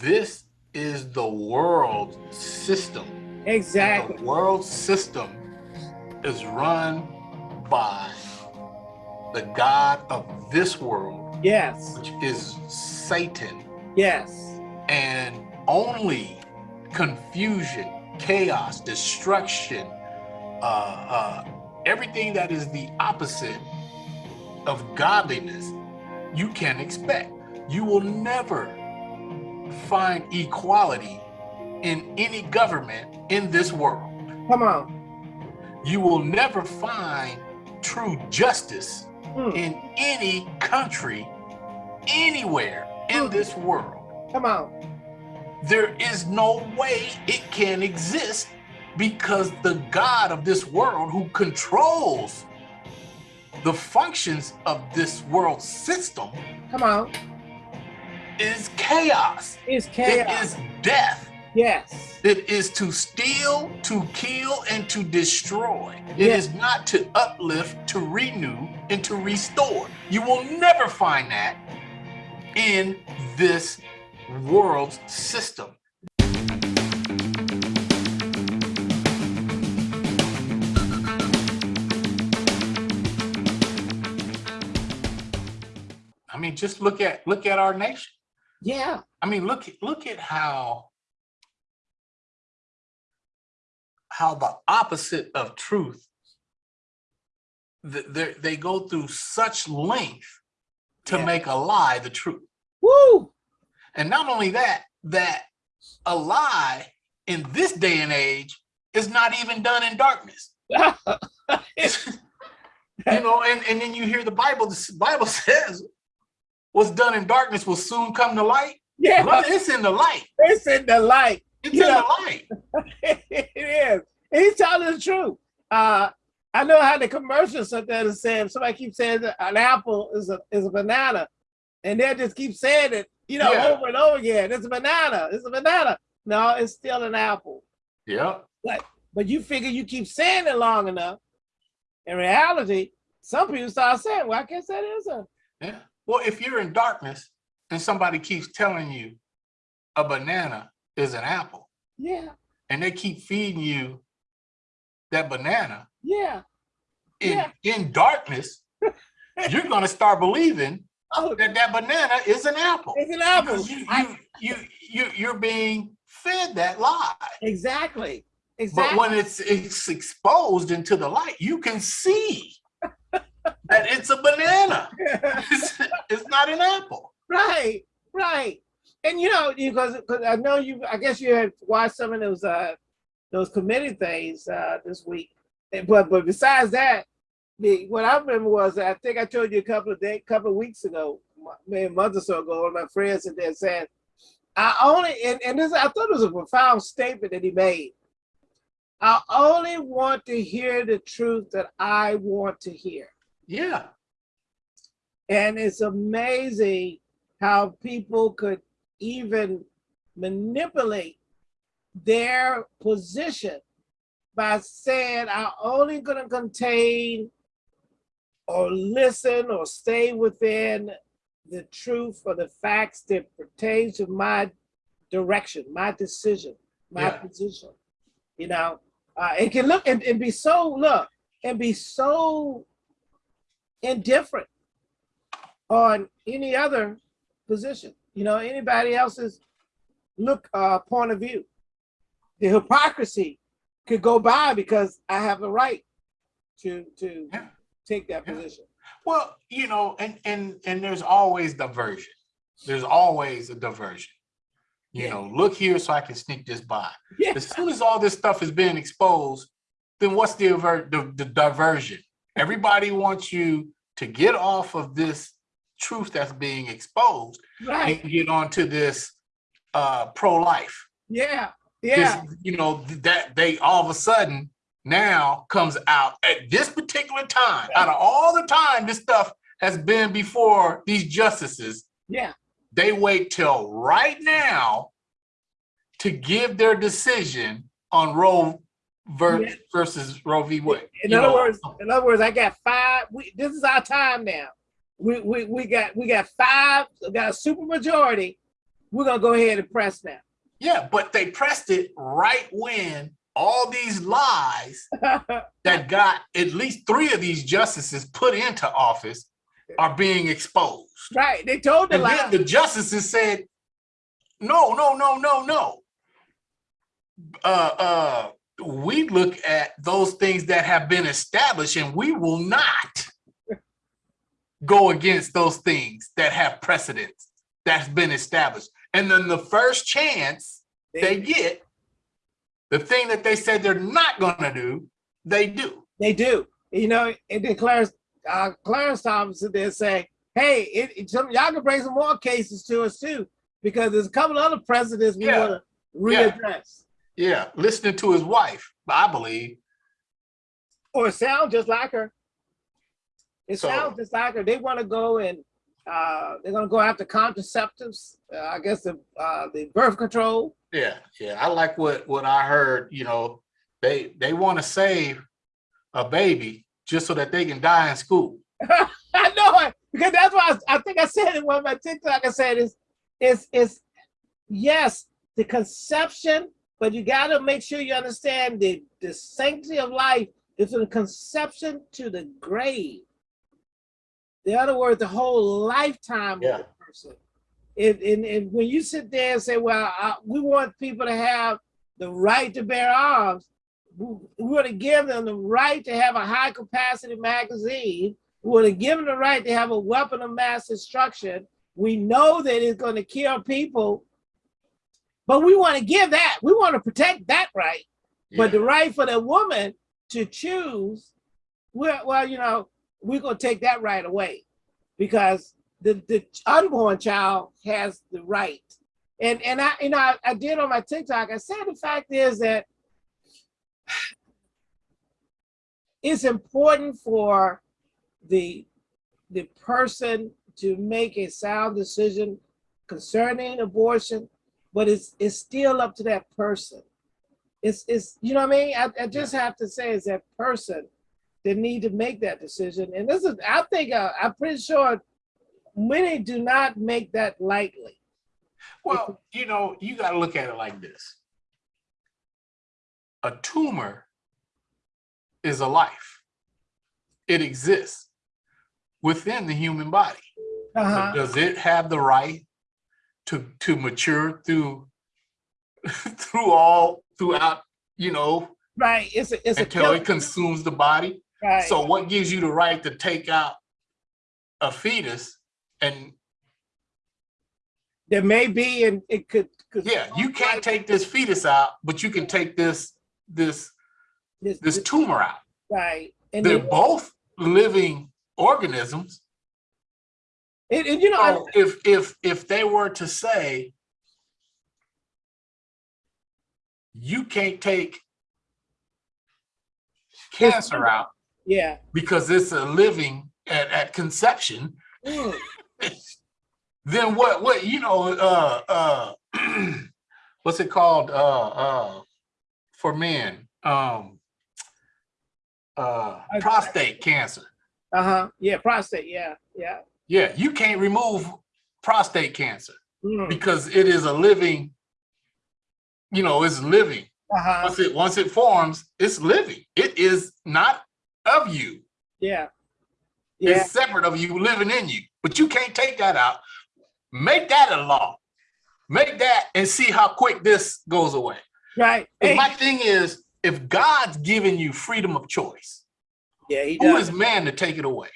this is the world system. Exactly. The world system is run by the God of this world. Yes. Which is Satan. Yes. And only confusion, chaos, destruction, uh, uh, everything that is the opposite of godliness, you can expect. You will never find equality in any government in this world. Come on. You will never find true justice mm. in any country, anywhere in mm. this world. Come on. There is no way it can exist because the God of this world who controls the functions of this world system come on is chaos. Is chaos. it is death. Yes. It is to steal to kill and to destroy. It yes. is not to uplift to renew and to restore. You will never find that in this world's system. I mean, just look at look at our nation. Yeah. I mean, look look at how how the opposite of truth they, they go through such length to yeah. make a lie the truth. Woo! And not only that, that a lie in this day and age is not even done in darkness. you know, and, and then you hear the Bible, the Bible says what's done in darkness will soon come to light. Yeah. Brother, it's in the light. It's in the light. It's in the light. it is. He's telling the truth. Uh, I know how the commercials there saying somebody keeps saying an apple is a is a banana, and they just keep saying it, you know, yeah. over and over again. It's a banana. It's a banana. No, it's still an apple. Yeah. But but you figure you keep saying it long enough. In reality, some people start saying, "Well, I guess that is a." Yeah. Well, if you're in darkness and somebody keeps telling you a banana is an apple. Yeah. And they keep feeding you that banana. Yeah. In, yeah. in darkness, you're going to start believing oh. that that banana is an apple. It's an apple. You, you, you, you, you're being fed that lie. Exactly. Exactly. But when it's, it's exposed into the light, you can see that it's a banana. It's, it's, not an apple. Right, right. And you know, because because I know you, I guess you had watched some of those uh those committee things uh this week. But but besides that, the what I remember was I think I told you a couple of days, couple of weeks ago, maybe a month or so ago, one of my friends and there said, I only and, and this I thought it was a profound statement that he made. I only want to hear the truth that I want to hear. Yeah. And it's amazing how people could even manipulate their position by saying, I'm only going to contain or listen or stay within the truth or the facts that pertains to my direction, my decision, my yeah. position. You know, uh, it can look and, and be so, look, and be so indifferent on any other position, you know, anybody else's look uh, point of view. The hypocrisy could go by because I have the right to to yeah. take that yeah. position. Well, you know, and and and there's always diversion. There's always a diversion. You yeah. know, look here so I can sneak this by. Yeah. As soon as all this stuff is being exposed, then what's the, the, the diversion? Everybody wants you to get off of this truth that's being exposed right. and get onto this uh, pro-life. Yeah, yeah. This, you know, that they all of a sudden now comes out at this particular time, out of all the time this stuff has been before these justices. Yeah. They wait till right now to give their decision on Roe ver yeah. versus Roe v. Wade. In other know? words, in other words, I got five. We, this is our time now. We, we we got we got five. We got a super majority we're gonna go ahead and press now. Yeah, but they pressed it right when all these lies that got at least three of these justices put into office are being exposed. right, they told the And lie. then the justices said, no, no, no, no, no. Uh, uh, we look at those things that have been established and we will not go against those things that have precedence that's been established. And then the first chance they get, the thing that they said they're not gonna do, they do. They do. You know, and then Clarence, uh, Clarence Thomas there say, hey, it, it- y'all can bring some more cases to us too, because there's a couple other precedents we Yeah. want to Yeah. readdress. Yeah, listening to his wife, I believe. Or it sounds just like her. It So- sounds just like her. They want to go and uh, they're going to go after contraceptives. Uh, I guess the uh, the birth control. Yeah, yeah, I like what what I heard. You know, they they want to save a baby just so that they can die in school. I know it because that's why I, I think I said in one of my TikTok. I said is is is yes the conception, but you got to make sure you understand the the sanctity of life is from the conception to the grave. In other words, the whole lifetime Yeah. of the person. And, and, and when you sit there and say, well, I, we want people to have the right to bear arms, we, we want to give them the right to have a high capacity magazine. We want to give them the right to have a weapon of mass destruction. We know that it's going to kill people, but we want to give that. We want to protect that right. But the right for the woman to choose, well, well, you know, we're gonna take that right away because the, the unborn child has the right. And and I you know I, I did on my TikTok, I said the fact is that it's important for the the person to make a sound decision concerning abortion, but it's it's still up to that person it's it's you know what I mean. I, I just have to say it's that person that need to make that decision. And this is I think uh, I'm pretty sure many do not make that lightly. Well, you know, you got to look at it like this. A tumor is a life. It exists within the human body. Uh-huh. Does it have the right to to mature through through all throughout, you know, Right. It's a it's until it consumes the body? right. So what gives you the right to take out a fetus and there may be and it could, could yeah, you can't take this fetus out, but you can take this this this, this tumor out. right. And, They're both living organisms. And, and you know I- if if if they were to say you can't take cancer out yeah. because it's a living at, at conception, Mm. then what what you know uh uh what's it called uh uh for men um uh prostate cancer Uh-huh. Yeah, prostate, yeah, yeah. Yeah you can't remove prostate cancer Mm. because it is a living you know it's living Uh-huh. once it once it forms it's living it is not of you Yeah. Yeah. it's separate of you living in you but you can't take that out make that a law make that and see how quick this goes away Right. And Hey, my thing is if god's given you freedom of choice yeah, he who does. is man to take it away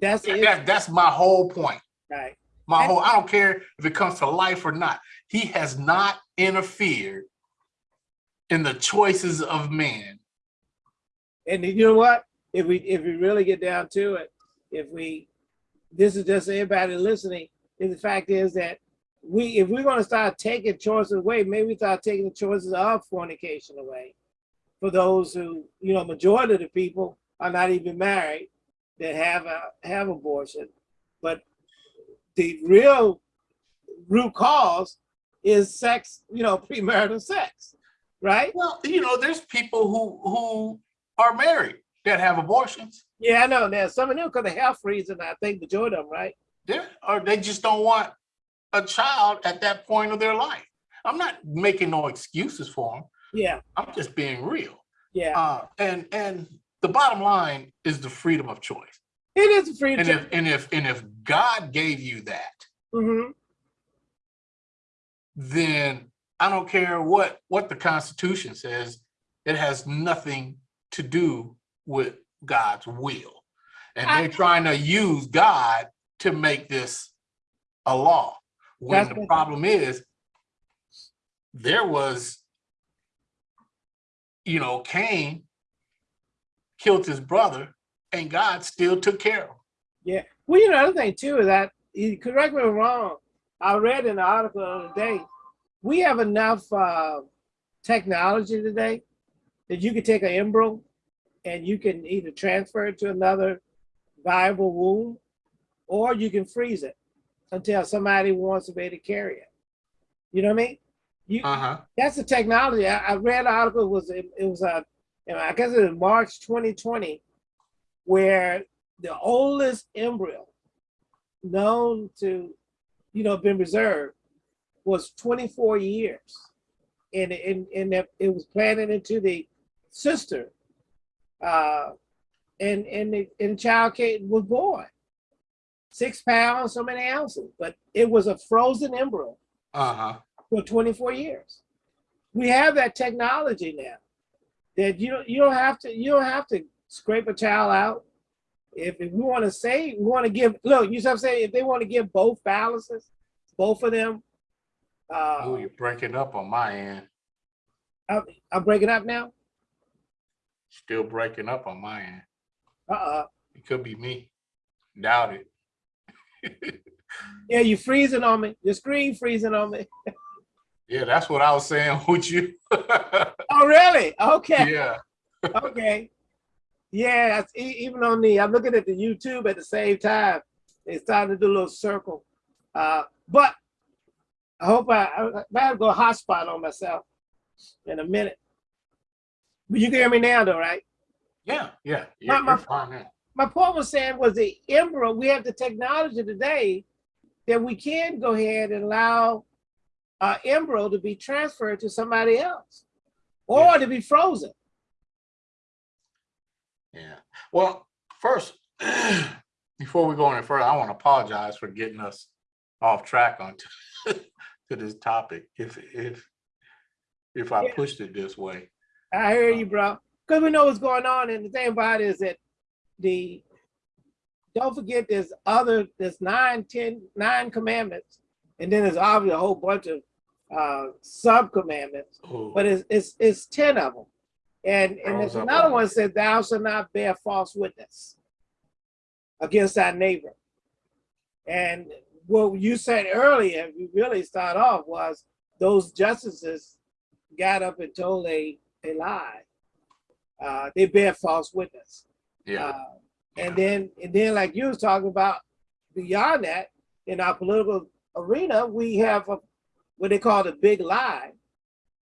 That's it. that, that's my whole point Right. my whole i don't care if it comes to life or not he has not interfered in the choices of man And you know what? If we if we really get down to it, if we this is just everybody listening, the fact is that we if we're gonna start taking choices away, maybe we start taking the choices of fornication away. For those who, you know, majority of the people are not even married that have a have abortion. But the real root cause is sex, you know, premarital sex. Right? well you know there's people who who are married that have abortions Yeah, I know. There's some of them because of health reasons. I think the majority of them, right? yeah or they just don't want a child at that point of their life. I'm not making no excuses for them. Yeah, I'm just being real. yeah. Uh, and and the bottom line is the freedom of choice. It is a free And choice. if and if and if God gave you that, Mhm. then I don't care what what the Constitution says. It has nothing to do with God's will, and I- they're trying to use God to make this a law. When the problem is, there was, you know, Cain killed his brother, and God still took care of him. Yeah. Well, you know, another thing too is that, correct me if I'm wrong, I read in the article the other day, we have enough uh, technology today that you could take an embryo and you can either transfer it to another viable womb or you can freeze it until somebody wants to be able to carry it. You know what I mean? You, Uh-huh. that's the technology. I, I read an article, it was, it, it was, uh, I guess it was March 2020, where the oldest embryo known to, you know, been reserved was 24 years. And, and, and it was planted into the sister. Uh, and, and the, and the child came, was born. Six pounds, so many ounces, but it was a frozen embryo Uh-huh. for 24 years. We have that technology now that you don't you don't have to you don't have to scrape a child out. If, if we want to say we want to give look, you see what I'm saying? If they want to give both balances, both of them, uh, Oh, you're breaking up on my end. I'm, I'm breaking up now. Still breaking up on my end. Uh-uh. It could be me. Doubt it. Yeah, you freezing on me. Your screen freezing on me. Yeah, that's what I was saying with you. Oh, really? Okay. yeah. okay. Yeah, even on the, I'm looking at the YouTube at the same time. It's starting to do a little circle. Uh, but I hope I, I, might go hotspot on myself in a minute. But you can hear me now though, right? Yeah, yeah. My- You're, my- fine now. My point was saying was the embryo, we have the technology today that we can go ahead and allow uh, embryo to be transferred to somebody else or Yeah. to be frozen. Yeah. Well, first, before we go any further, I want to apologize for getting us off track on to this topic. If if if I Yeah. pushed it this way. I hear you, bro. Because we know what's going on. And the thing about it is that the, don't forget there's other, there's nine, ten, nine commandments. And then there's obviously a whole bunch of uh, sub commandments, Oh, but it's, it's, it's 10 of them. And, and there's another one said, thou shalt not bear false witness against thy neighbor. And what you said earlier, you really start off was those justices got up and told a, a lie. Uh, they bear false witness. yeah. Uh, and then, and then like you was talking about beyond that, in our political arena, we have a, what they call the big lie.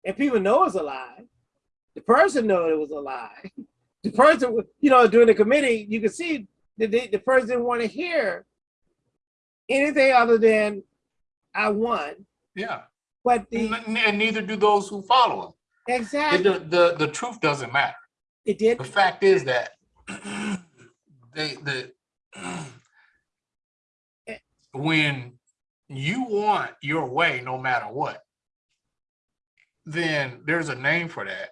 And people know it's a lie. The person know it was a lie. The person, you know, during the committee, you can see that they, the person didn't want to hear anything other than I won. Yeah. But the, And, and neither do those who follow him. Exactly, the, the the truth doesn't matter. it did, The fact is that they the eh. when you want your way no matter what, then there's a name for that.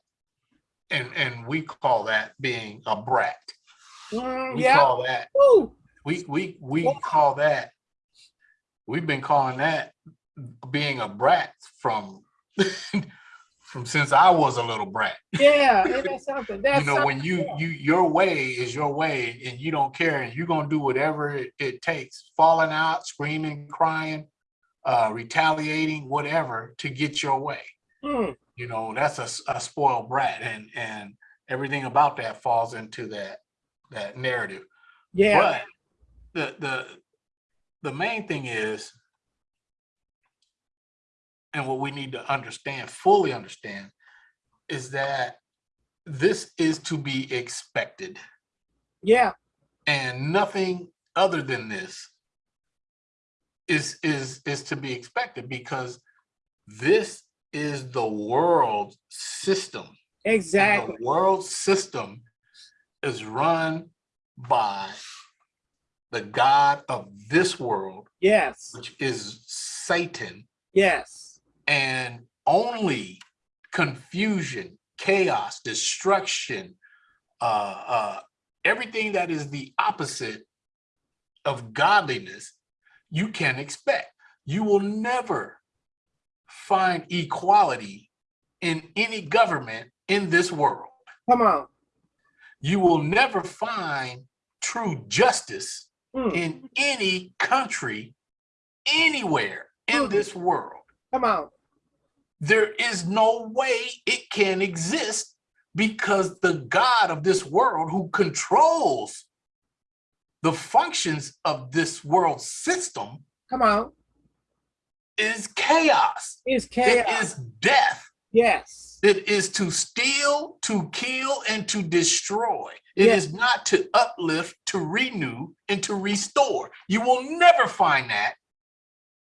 And and we call that being a brat. Mm, We yeah, call that Woo. we we we Yeah. call that we've been calling that being a brat from from since I was a little brat. yeah, that's something, that's you know when you you your way is your way and you don't care and you're gonna do whatever it, it takes falling out screaming crying uh retaliating whatever to get your way. Hmm. you know that's a spoiled brat and and everything about that falls into that that narrative. Yeah, but the the the main thing is and what we need to understand fully understand is that this is to be expected yeah, and nothing other than this is is is to be expected because this is the world system. And Exactly. The world system is run by the God of this world, Yes. which is Satan, Yes. And only confusion, chaos, destruction, uh, uh, everything that is the opposite of godliness, you can expect. You will never find equality in any government in this world. Come on. You will never find true justice Mm, in any country, anywhere in Mm. this world. Come on. There is no way it can exist because the God of this world who controls the functions of this world system Come on. is chaos. It chaos. is death. Yes. It is to steal, to kill, and to destroy. It Yeah. is not to uplift, to renew, and to restore. You will never find that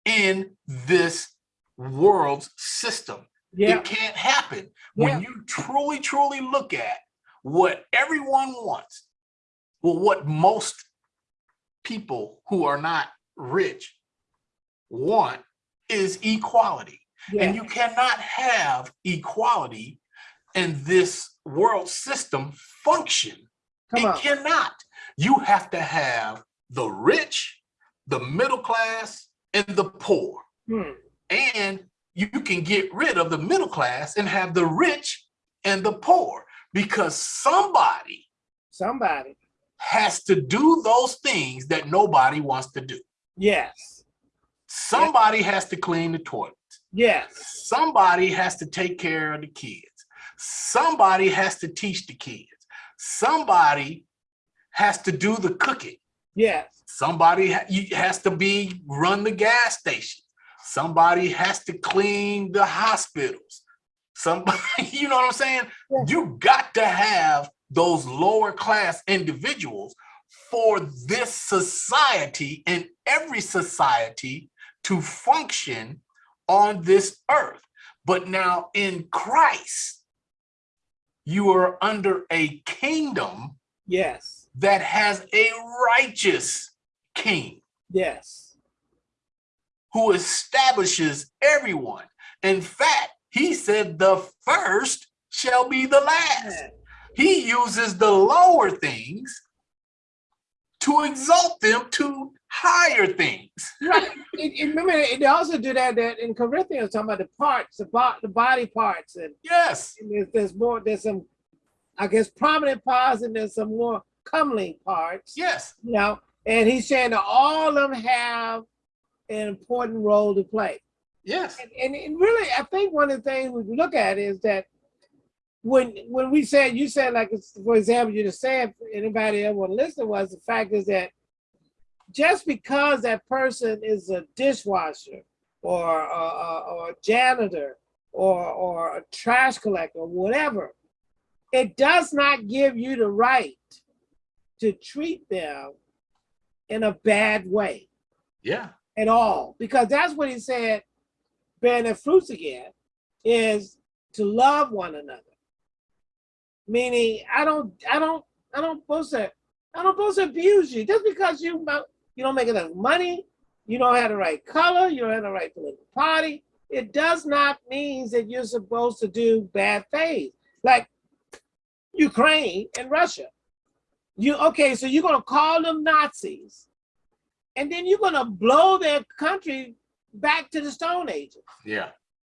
in this world's system. Yeah. It can't happen. Yeah. When you truly, truly look at what everyone wants, well, what most people who are not rich want is equality. Yeah. And you cannot have equality in this world system function. Come it on. cannot. You have to have the rich, the middle class, and the poor Hmm. And you can get rid of the middle class and have the rich and the poor because somebody Somebody. has to do those things that nobody wants to do. Yes. Somebody has to clean the toilet. Yes. Somebody has to take care of the kids. Somebody has to teach the kids. Somebody has to do the cooking. Yes. Somebody ha- has to be run the gas station. Somebody has to clean the hospitals. Somebody, you know what I'm saying? Yeah. You got to have those lower class individuals for this society and every society to function on this earth. But now in Christ, you are under a kingdom Yes. that has a righteous king Yes. Who establishes everyone. In fact, he said the first shall be the last. He uses the lower things to exalt them to higher things. Right. It- remember, it also do that, that in Corinthians, talking about the parts, the, bo- the body parts, and, Yes, and there's, there's more, there's some, I guess, prominent parts, and there's some more comely parts. yes, You know, and he's saying that all of them have an important role to play. yes, And, and, and really, I think one of the things we look at is that when when we said you said like for example you just said anybody ever want to listen was the fact is that just because that person is a dishwasher or a, a, or a janitor or or a trash collector or whatever, it does not give you the right to treat them in a bad way. Yeah, at all because that's what he said bearing their fruits again is to love one another. Meaning i don't i don't i don't supposed to i don't supposed to abuse you. Just because you you don't make enough money you don't have the right color you don't have the right political party it does not mean that you're supposed to do bad things. Like ukraine and russia. You okay so you're to call them nazis and then you're going to blow their country back to the stone ages. Yeah,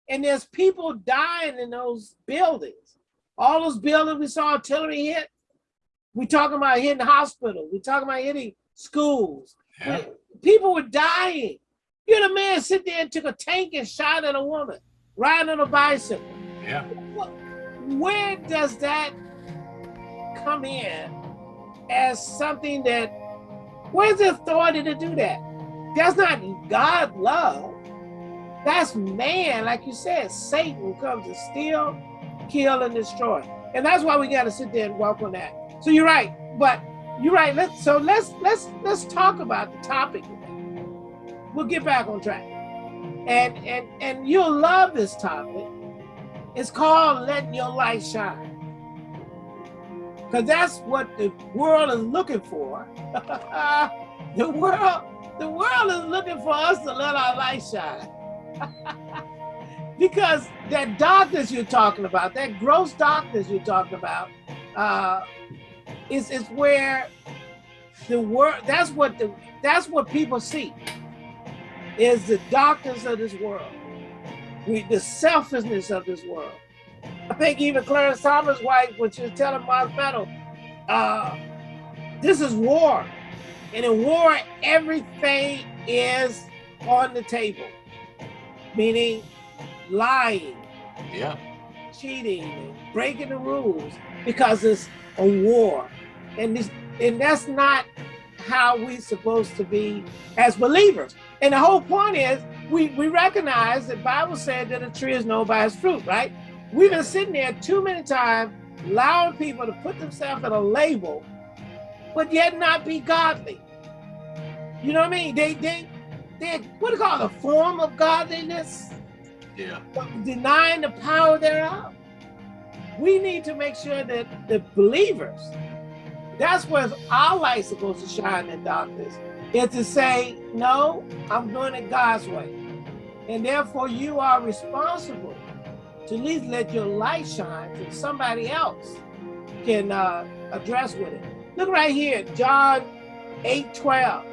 and there's people dying in those buildings. All those buildings we saw artillery hit. We talking about hitting hospitals we talking about hitting schools. Yeah, people were dying. You had a man sit there and took a tank and shot at a woman riding on a bicycle. Yeah, where does that come in as something that where's the authority to do that that's not god love that's man like you said satan comes to steal kill and destroy and that's why we got to sit there and walk on that so you're right but you're right let's so let's let's let's talk about the topic we'll get back on track. And and and you'll love this topic. It's called letting your light shine. Because that's what the world is looking for. the world, the world is looking for us to let our light shine. because that darkness you're talking about, that gross darkness you're talking about, uh, is is where the world. That's what the that's what people see. Is the darkness of this world, the selfishness of this world. I think even Clarence Thomas' wife, when she was telling Mark Meadow, uh, this is war. And in war, everything is on the table, meaning lying, yeah, cheating, breaking the rules because it's a war. And this, and that's not how we're supposed to be as believers. And the whole point is we, we recognize that Bible said that a tree is known by its fruit, right? We've been sitting there too many times allowing people to put themselves in a label, but yet not be godly. You know what I mean? They they they what do you call it, a form of godliness? Yeah. Denying the power thereof. We need to make sure that the believers, that's where our light's supposed to shine in darkness, is to say, no, I'm doing it God's way. And therefore you are responsible to at least let your light shine so somebody else can uh, address with it. Look right here, John 8, 12.